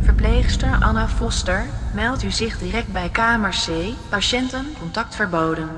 Verpleegster Anna Foster meldt u zich direct bij kamer C. Patiënten contact verboden.